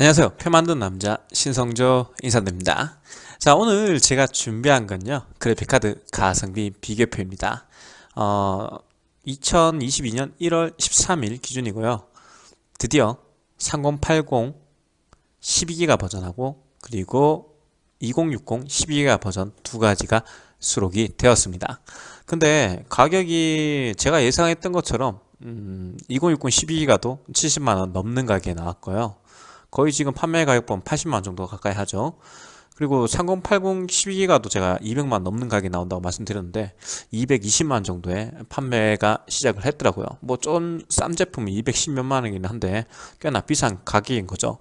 안녕하세요. 표 만든 남자 신성조 인사드립니다. 자 오늘 제가 준비한 건요. 그래픽카드 가성비 비교표입니다. 어, 2022년 1월 13일 기준이고요. 드디어 3080 12기가 버전하고 그리고 2060 12기가 버전 두 가지가 수록이 되었습니다. 근데 가격이 제가 예상했던 것처럼 음, 2060 12기가도 70만원 넘는 가격에 나왔고요. 거의 지금 판매 가격 보면 80만 정도 가까이 하죠. 그리고 3080 12기가도 제가 200만 넘는 가격이 나온다고 말씀드렸는데 220만 정도에 판매가 시작을 했더라고요. 뭐 좀 싼 제품이 210몇만 원이긴 한데 꽤나 비싼 가격인 거죠.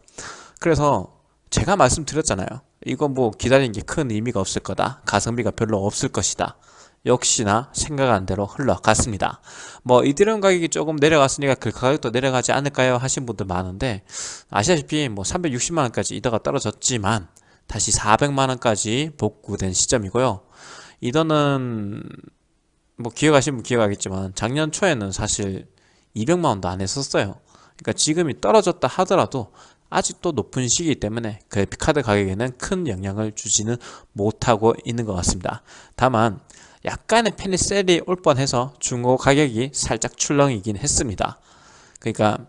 그래서 제가 말씀드렸잖아요 이거 뭐 기다리는 게 큰 의미가 없을 거다. 가성비가 별로 없을 것이다. 역시나 생각한 대로 흘러갔습니다. 뭐 이드리움 가격이 조금 내려갔으니까 그 가격도 내려가지 않을까요? 하신 분들 많은데 아시다시피 뭐 360만원까지 이더가 떨어졌지만 다시 400만원까지 복구된 시점이고요. 이더는 뭐 기억하시는 분 기억하겠지만 작년 초에는 사실 200만원도 안 했었어요. 그러니까 지금이 떨어졌다 하더라도 아직도 높은 시기이기 때문에 그래픽카드 가격에는 큰 영향을 주지는 못하고 있는 것 같습니다. 다만 약간의 페니셀이 올 뻔해서 중고 가격이 살짝 출렁이긴 했습니다. 그러니까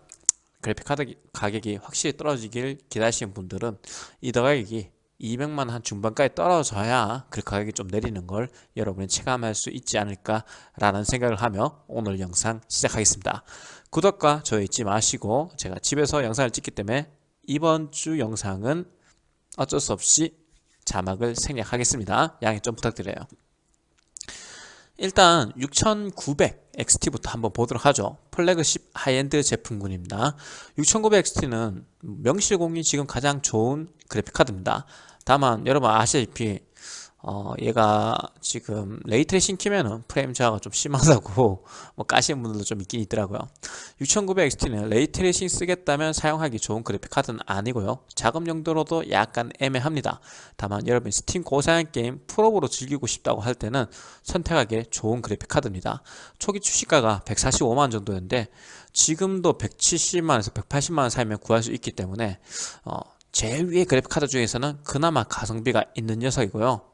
그래픽카드 가격이 확실히 떨어지길 기다리시는 분들은 이더 가격이 200만 한 중반까지 떨어져야 그 가격이 좀 내리는 걸 여러분이 체감할 수 있지 않을까 라는 생각을 하며 오늘 영상 시작하겠습니다. 구독과 좋아요 잊지 마시고 제가 집에서 영상을 찍기 때문에 이번 주 영상은 어쩔 수 없이 자막을 생략하겠습니다. 양해 좀 부탁드려요. 일단 6900 XT부터 한번 보도록 하죠. flagship high-end 제품군입니다. 6900 XT는 명실공히 지금 가장 좋은 그래픽카드입니다. 다만 여러분 아시다시피 어, 얘가 지금 ray tracing 키면은 프레임 저하가 좀 심하다고 뭐 까시는 분들도 좀 있긴 있더라고요. 6900XT는 ray tracing 쓰겠다면 사용하기 좋은 그래픽 카드는 아니고요. 작업 용도로도 약간 애매합니다. 다만 여러분 스팀 고사양 게임 풀옵으로 즐기고 싶다고 할 때는 선택하기 좋은 그래픽 카드입니다. 초기 출시가가 145만원 정도였는데 지금도 170만원에서 180만원 사이면 구할 수 있기 때문에 어, 제일 위에 그래픽 카드 중에서는 그나마 가성비가 있는 녀석이고요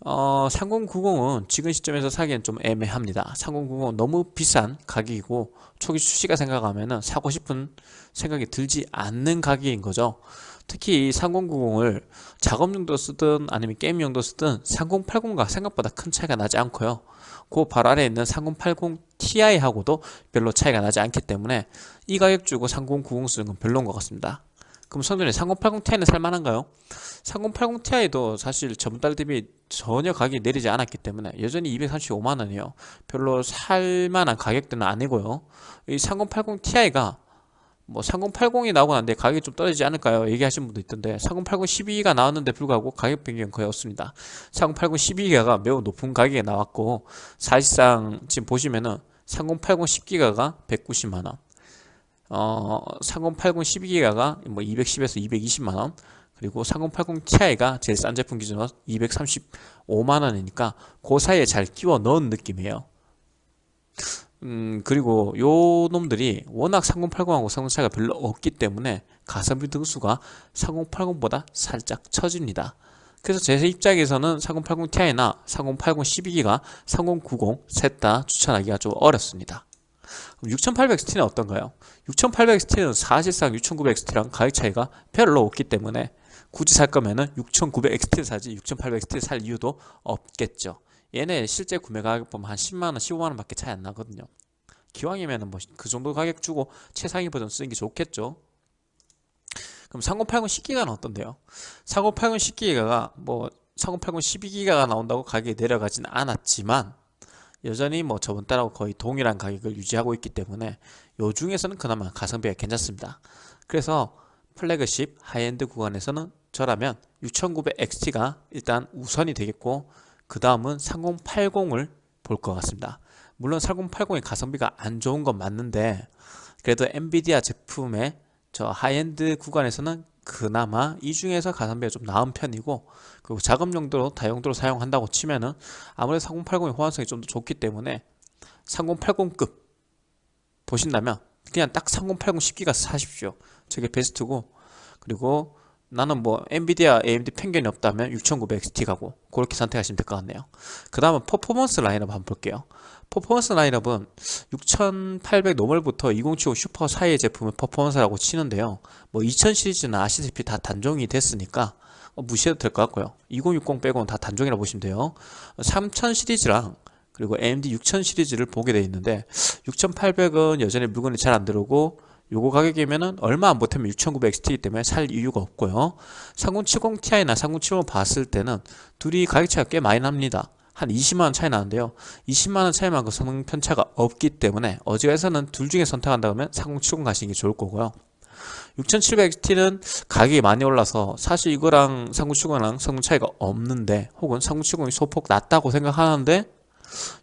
어, 3090은 지금 시점에서 사기엔 좀 애매합니다. 3090은 너무 비싼 가격이고 초기 출시가 생각하면 사고 싶은 생각이 들지 않는 가격인 거죠. 특히 3090을 작업용도 쓰든 아니면 게임용도 쓰든 3080과 생각보다 큰 차이가 나지 않고요. 그 바로 아래에 있는 3080 Ti하고도 별로 차이가 나지 않기 때문에 이 가격 주고 3090 쓰는 건 별로인 것 같습니다 그럼 성준이 3080 Ti는 살만한가요? 3080 Ti도 사실 전달 대비 전혀 가격이 내리지 않았기 때문에 여전히 235만원이에요 별로 살만한 가격대는 아니고요 이 3080 Ti가 뭐 3080이 나오고 난데 가격이 좀 떨어지지 않을까요? 얘기하시는 분도 있던데 3080 12기가 나왔는데 불구하고 가격 변경은 거의 없습니다 3080 12기가가 매우 높은 가격에 나왔고 사실상 지금 보시면은 3080 10기가가 190만원 어, 3080 12기가가 뭐 210에서 220만원 그리고 3080 Ti가 제일 싼 제품 기준으로 235만원이니까 그 사이에 잘 끼워 넣은 느낌이에요. 음 그리고 요 놈들이 워낙 3080하고 성능 차이가 별로 없기 때문에 가성비 등수가 3080보다 살짝 처집니다. 그래서 제 입장에서는 3080 Ti나 3080 12기가 3090 셋 다 추천하기가 좀 어렵습니다 6800XT는 어떤가요? 6800XT는 사실상 6900XT랑 가격 차이가 별로 없기 때문에 굳이 살 거면은 6900XT를 사지 6800XT를 살 이유도 없겠죠 얘네 실제 구매 가격 보면 한 10만원 15만원 밖에 차이 안 나거든요 기왕이면은 뭐 그 정도 가격 주고 최상위 버전 쓰는 게 좋겠죠 그럼 3080 10기가는 어떤데요? 3080 10기가가 뭐 3080 12기가가 나온다고 가격이 내려가지는 않았지만 여전히 뭐 저번 달하고 거의 동일한 가격을 유지하고 있기 때문에 요 중에서는 그나마 가성비가 괜찮습니다. 그래서 flagship high-end 구간에서는 저라면 6900XT가 일단 우선이 되겠고 그 다음은 3080을 볼 것 같습니다. 물론 3080의 가성비가 안 좋은 건 맞는데 그래도 엔비디아 제품의 저 하이엔드 구간에서는 그나마 이 중에서 가성비가 좀 나은 편이고 그리고 작업 용도로 다용도로 사용한다고 치면은 아무래도 3080의 호환성이 좀 더 좋기 때문에 3080급 보신다면 그냥 딱 3080 10기가 사십시오. 저게 베스트고 그리고 나는 뭐 엔비디아 AMD 편견이 없다면 6900XT 가고 그렇게 선택하시면 될 것 같네요. 그 다음은 퍼포먼스 라인업 한번 볼게요. 퍼포먼스 라인업은 6800 normal부터 2070 슈퍼 사이의 제품을 퍼포먼스라고 치는데요. 뭐 2000 시리즈는 아시다시피 다 단종이 됐으니까 어, 무시해도 될 것 같고요. 2060 빼고는 다 단종이라고 보시면 돼요. 3000 시리즈랑 그리고 AMD 6000 시리즈를 보게 되어 있는데 6800은 여전히 물건이 잘 안 들어오고 요거 가격이면은 얼마 안 보태면 6900XT이기 때문에 살 이유가 없고요. 3070ti나 3070을 봤을 때는 둘이 가격 차이가 꽤 많이 납니다. 한 20만원 차이 나는데요. 20만원 차이만큼 성능 편차가 없기 때문에 어지간해서는 둘 중에 선택한다면 3070 가시는 게 좋을 거고요. 6700XT는 가격이 많이 올라서 사실 이거랑 3070이랑 성능 차이가 없는데 혹은 3070이 소폭 낮다고 생각하는데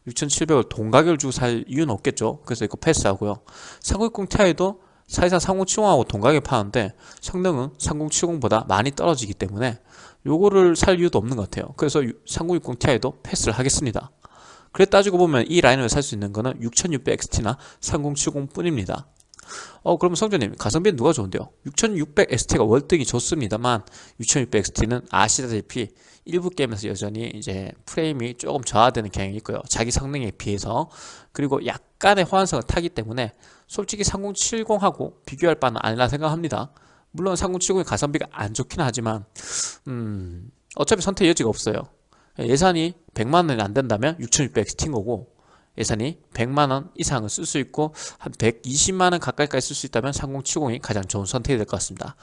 6700을 동가격을 주고 살 이유는 없겠죠. 그래서 이거 패스하고요. 3060ti도 사실상 3070하고 동가격에 파는데 성능은 3070보다 많이 떨어지기 때문에 요거를 살 이유도 없는 것 같아요. 그래서 3060ti도 패스를 하겠습니다. 그래 따지고 보면 이 라인을 살 수 있는 거는 6600XT나 3070 뿐입니다 어 그러면 성준님 가성비는 누가 좋은데요? 6600XT가 월등히 좋습니다만 6600XT는 아시다시피 일부 게임에서 여전히 이제 프레임이 조금 저하되는 경향이 있고요. 자기 성능에 비해서. 그리고 약간의 호환성을 타기 때문에 솔직히 3070하고 비교할 바는 아니라 생각합니다. 물론 3070의 가성비가 안 좋긴 하지만 음 어차피 선택 여지가 없어요. 예산이 100만원이 안 된다면 6600XT인 거고 예산이 100만원 이상을 쓸수 있고 한 120만원 가까이까지 쓸 수 있다면 3070이 가장 좋은 선택이 될 것 같습니다.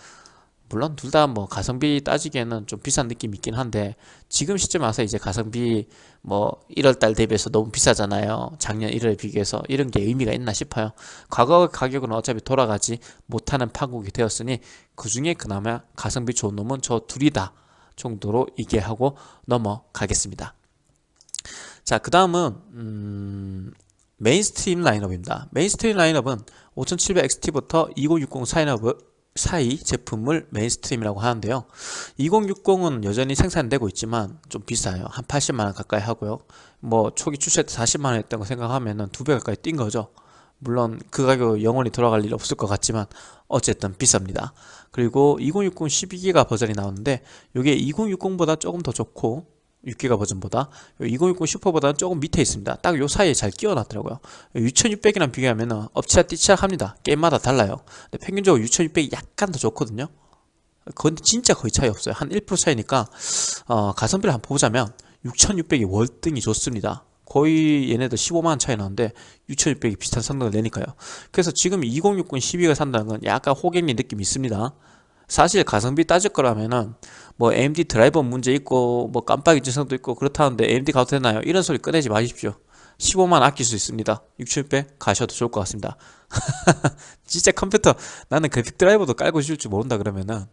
물론 둘 다 뭐 가성비 따지기에는 좀 비싼 느낌이 있긴 한데 지금 시점에 와서 이제 가성비 뭐 1월달 대비해서 너무 비싸잖아요. 작년 1월에 비교해서 이런 게 의미가 있나 싶어요. 과거 가격은 어차피 돌아가지 못하는 파국이 되었으니 그 중에 그나마 가성비 좋은 놈은 저 둘이다 정도로 얘기하고 넘어가겠습니다 자 그 다음은 음 mainstream 라인업입니다. mainstream 라인업은 5700XT부터 2060 사인업을 사이 제품을 mainstream이라고 하는데요. 2060은 여전히 생산되고 있지만 좀 비싸요. 한 80만원 가까이 하고요. 뭐 초기 출시할 때 40만원 했던 거 생각하면 두 배 가까이 뛴 거죠. 물론 그 가격 영원히 돌아갈 일 없을 것 같지만 어쨌든 비쌉니다. 그리고 2060 12기가 버전이 나오는데 이게 2060보다 조금 더 좋고 6기가 버전보다 2060 슈퍼보다는 조금 밑에 있습니다. 딱 요 사이에 잘 끼워놨더라고요. 6600이랑 비교하면 업치락 뛰치락 합니다. 게임마다 달라요. 근데 평균적으로 6600이 약간 더 좋거든요. 그건 진짜 거의 차이 없어요. 한 1% 차이니까 어, 가성비를 한번 보자면 6600이 월등히 좋습니다. 거의 얘네들 15만원 차이 나는데 6600이 비슷한 성능을 내니까요. 그래서 지금 2060 12가 산다는 건 약간 호갱리 느낌이 있습니다 사실 가성비 따질 거라면은 뭐 AMD 드라이버 문제 있고 뭐 깜빡이 증상도 있고 그렇다는데 AMD 가도 되나요? 이런 소리 꺼내지 마십시오. 15만 아낄 수 있습니다. 6600 가셔도 좋을 것 같습니다. 진짜 컴퓨터 나는 그래픽 드라이버도 깔고 줄줄 모른다 그러면은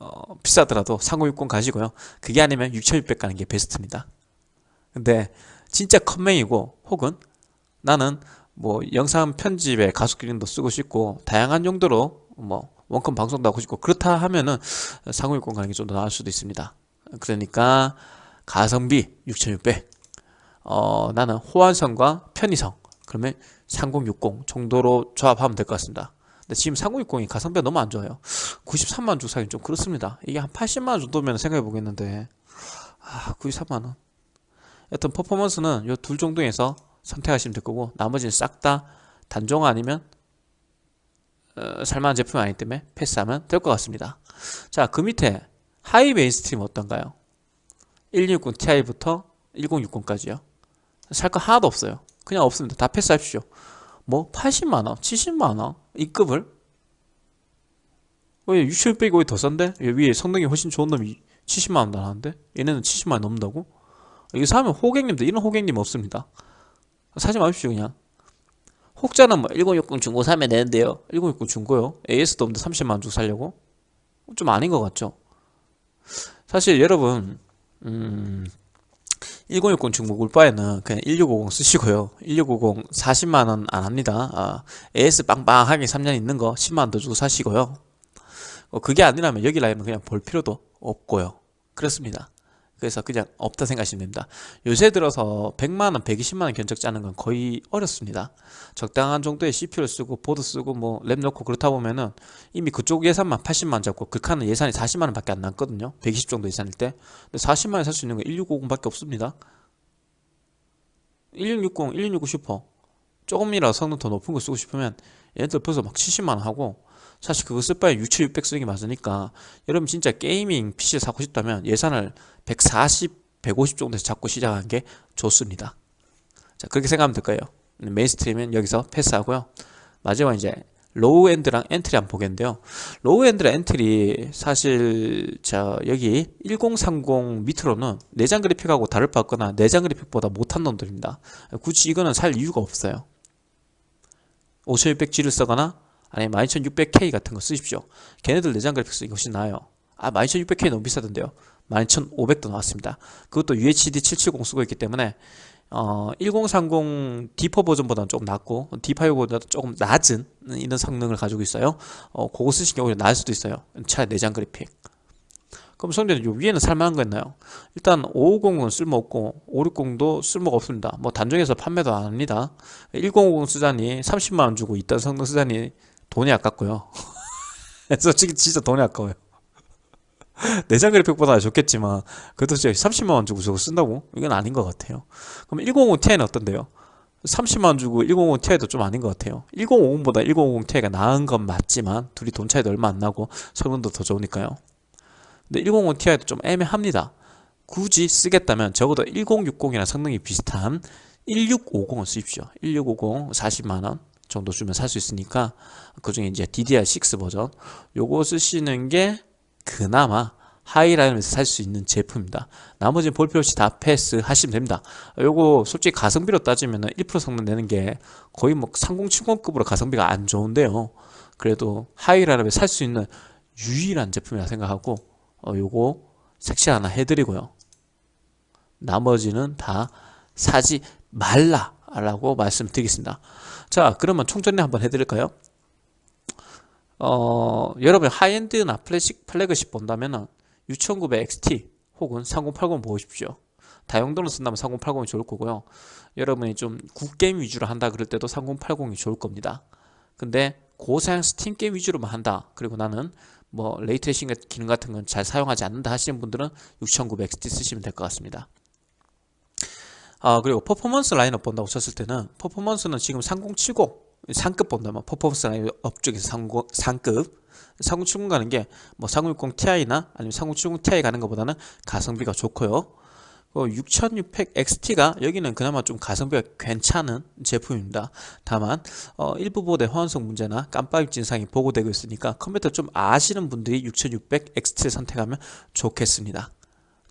어, 비싸더라도 3060 가시고요. 그게 아니면 6600 가는 게 베스트입니다. 근데 진짜 컴맹이고 혹은 나는 뭐 영상 편집에 가속 기능도 쓰고 싶고 다양한 용도로 뭐 원컴 방송도 하고 싶고 그렇다 하면은 3060 가는 게 좀 더 나을 수도 있습니다. 그러니까 가성비 6600 어, 나는 호환성과 편의성. 그러면 3060 정도로 조합하면 될 것 같습니다. 근데 지금 3060이 가성비가 너무 안 좋아요. 93만원 주고 사긴 좀 그렇습니다. 이게 한 80만원 정도면 생각해 보겠는데. 아 93만원. 여튼 퍼포먼스는 이둘 정도에서 선택하시면 될 거고 나머지는 싹 다 단종 아니면 어, 살만한 제품이 아니기 때문에 패스하면 될 것 같습니다. 자 그 밑에 high mainstream 어떤가요? 1260 Ti부터 1060까지요. 살 거 하나도 없어요. 그냥 없습니다. 다 패스하십시오. 뭐 80만원 70만원 이 급을? 왜 6600이 오히려 더 싼데? 위에 성능이 훨씬 좋은 놈이 70만원 나가는데? 얘네는 70만원 넘는다고? 이거 사면 호갱님들 이런 호갱님 없습니다. 사지 마십시오 그냥 혹자는 뭐 1060 중고 사면 되는데요. 1060 중고요. AS도 없는데 30만원 주고 살려고? 좀 아닌 것 같죠? 사실 여러분 음, 1060 중고 굴 바에는 그냥 1650 쓰시고요. 1650 40만원 안합니다. 아, AS 빵빵하게 3년 있는 거 10만원 더 주고 사시고요. 어, 그게 아니라면 여기 라인은 그냥 볼 필요도 없고요. 그렇습니다 그래서 그냥 없다 생각하시면 됩니다. 요새 들어서 100만원 120만원 견적 짜는 건 거의 어렵습니다. 적당한 정도의 CPU를 쓰고 보드 쓰고 뭐 램 넣고 그렇다 보면은 이미 그쪽 예산만 80만원 잡고 극한은 예산이 40만원 밖에 안 남거든요. 120 정도 예산일 때. 근데 40만원에 살 수 있는 건 1650 밖에 없습니다. 1660, 1660 슈퍼 조금이라도 성능 더 높은 거 쓰고 싶으면 얘네들 벌써 막 70만원 하고 사실 그거 쓸 바에 6600 쓰는 게 맞으니까 여러분 진짜 gaming PC를 사고 싶다면 예산을 140, 150 정도에서 잡고 시작하는 게 좋습니다. 자 그렇게 생각하면 될까요. mainstream은 여기서 패스하고요. 마지막 이제 low-end랑 entry 한번 보겠는데요. low-end랑 entry 사실 자 여기 1030 밑으로는 내장 그래픽하고 다를 바 없거나 내장 그래픽보다 못한 놈들입니다. 굳이 이거는 살 이유가 없어요. 5600G를 쓰거나 아니면 12600K 같은 거 쓰십시오. 걔네들 내장 그래픽 쓰기 훨씬 나아요. 아 12600K 너무 비싸던데요? 12500도 나왔습니다. 그것도 UHD 770 쓰고 있기 때문에 어, 1030 D4 버전보다는 조금 낮고 D5 보다도 조금 낮은 이런 성능을 가지고 있어요. 어, 그거 쓰시는 게 오히려 나을 수도 있어요. 차라리 내장 그래픽. 그럼 성대는 요 위에는 살만한 거 있나요? 일단 550은 쓸모없고 560도 쓸모가 없습니다. 뭐 단종해서 판매도 안 합니다. 1050 쓰자니 30만원 주고 있던 성능 쓰자니 돈이 아깝고요. 솔직히 진짜 돈이 아까워요. 내장 그래픽보다 좋겠지만 그래도 진짜 30만원 주고 저거 쓴다고? 이건 아닌 것 같아요. 그럼 1050ti는 어떤데요? 30만원 주고 1050ti도 좀 아닌 것 같아요. 1050보다 1050ti가 나은 건 맞지만 둘이 돈 차이도 얼마 안 나고 성능도 더 좋으니까요. 근데 1050ti도 좀 애매합니다. 굳이 쓰겠다면 적어도 1060이랑 성능이 비슷한 1650을 쓰십시오. 1650 40만원 정도 주면 살 수 있으니까 그 중에 이제 DDR6 버전 요거 쓰시는 게 그나마 하이라인에서 살 수 있는 제품입니다. 나머지는 볼 필요 없이 다 패스 하시면 됩니다. 요거 솔직히 가성비로 따지면 1% 성능 내는 게 거의 뭐 3070급으로 가성비가 안 좋은데요. 그래도 하이라인에 살 수 있는 유일한 제품이라 생각하고 어, 요거 색시 하나 해드리고요. 나머지는 다 사지 말라 라고 말씀드리겠습니다. 자 그러면 총정리 한번 해드릴까요? 어, 여러분 high-end나 플래식 플래그십 본다면은 6900XT 혹은 3080 보십시오. 다용도로 쓴다면 3080이 좋을 거고요. 여러분이 좀 굿게임 위주로 한다 그럴 때도 3080이 좋을 겁니다. 근데 고사양 스팀 게임 위주로만 한다. 그리고 나는 뭐 ray tracing 기능 같은 건 잘 사용하지 않는다 하시는 분들은 6900XT 쓰시면 될 것 같습니다 아 그리고 퍼포먼스 라인업 본다고 쳤을 때는 퍼포먼스는 지금 3070 상급 본다면 퍼포먼스 라인업 중에서 상고, 상급. 3070 가는 게 뭐 3060 Ti나 아니면 3070 Ti 가는 것보다는 가성비가 좋고요. 6600XT가 여기는 그나마 좀 가성비가 괜찮은 제품입니다. 다만 어, 일부 보드의 호환성 문제나 깜빡임 증상이 보고되고 있으니까 컴퓨터 좀 아시는 분들이 6600XT를 선택하면 좋겠습니다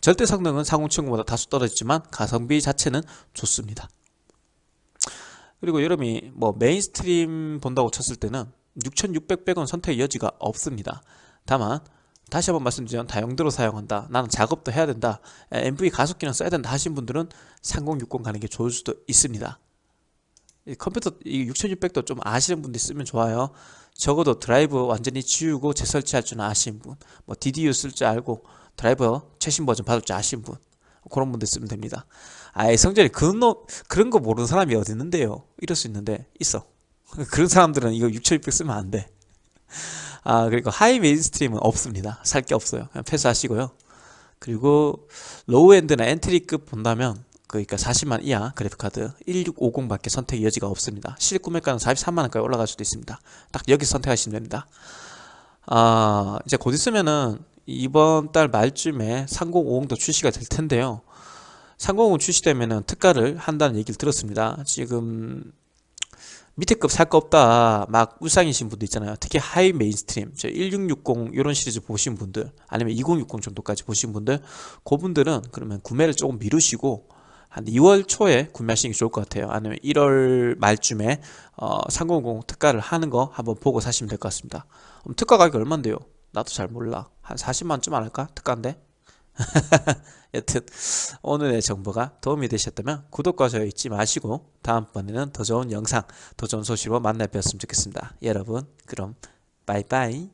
절대 성능은 4070보다 다소 떨어지지만 가성비 자체는 좋습니다. 그리고 여러분이 뭐 mainstream 본다고 쳤을 때는 6600밖에는 선택 여지가 없습니다. 다만 다시 한번 말씀드리면 다용도로 사용한다. 나는 작업도 해야 된다. MV 가속기는 써야 된다 하신 분들은 3060 가는 게 좋을 수도 있습니다. 컴퓨터 이 6600도 좀 아시는 분들이 쓰면 좋아요. 적어도 드라이브 완전히 지우고 재설치할 줄 아시는 분, 뭐 DDU 쓸 줄 알고 드라이버 최신 버전 받을 줄 아신 분? 그런 분들 쓰면 됩니다. 아예 성전이 그런, 너, 그런 거 모르는 사람이 어디 있는데요? 이럴 수 있는데 있어. 그런 사람들은 이거 6600 쓰면 안돼. 아 그리고 high mainstream은 없습니다. 살 게 없어요. 그냥 패스하시고요. 그리고 low-end나 entry급 본다면 그러니까 40만 이하 그래픽카드 1650밖에 선택 여지가 없습니다. 실입 구매가는 43만원까지 올라갈 수도 있습니다. 딱 여기 선택하시면 됩니다. 아 이제 곧 있으면은 이번 달 말쯤에 3050도 출시가 될 텐데요. 3050 출시되면 특가를 한다는 얘기를 들었습니다. 지금 밑에 급 살 거 없다 막 울상이신 분들 있잖아요. 특히 high mainstream 1660 이런 시리즈 보신 분들 아니면 2060 정도까지 보신 분들 그분들은 그러면 구매를 조금 미루시고 한 2월 초에 구매하시는 게 좋을 것 같아요. 아니면 1월 말쯤에 어, 3050 특가를 하는 거 한번 보고 사시면 될 것 같습니다. 특가 가격이 얼만데요 나도 잘 몰라. 한 40만원쯤 안 할까? 특가인데? 여튼 오늘의 정보가 도움이 되셨다면 구독과 좋아요 잊지 마시고 다음번에는 더 좋은 영상 더 좋은 소식으로 만나 뵙었으면 좋겠습니다. 여러분 그럼 바이바이